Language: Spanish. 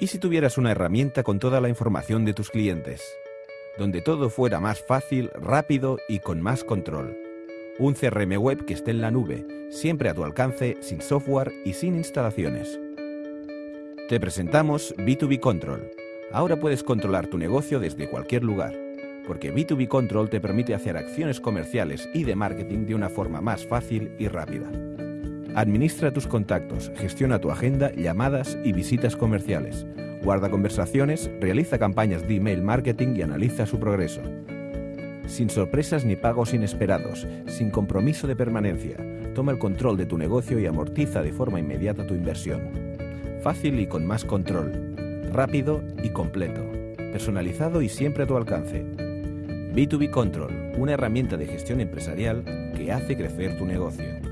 ¿Y si tuvieras una herramienta con toda la información de tus clientes? Donde todo fuera más fácil, rápido y con más control. Un CRM web que esté en la nube, siempre a tu alcance, sin software y sin instalaciones. Te presentamos B2B Control. Ahora puedes controlar tu negocio desde cualquier lugar, porque B2B Control te permite hacer acciones comerciales y de marketing de una forma más fácil y rápida. Administra tus contactos, gestiona tu agenda, llamadas y visitas comerciales. Guarda conversaciones, realiza campañas de email marketing y analiza su progreso. Sin sorpresas ni pagos inesperados, sin compromiso de permanencia, toma el control de tu negocio y amortiza de forma inmediata tu inversión. Fácil y con más control. Rápido y completo. Personalizado y siempre a tu alcance. B2B Control, una herramienta de gestión empresarial que hace crecer tu negocio.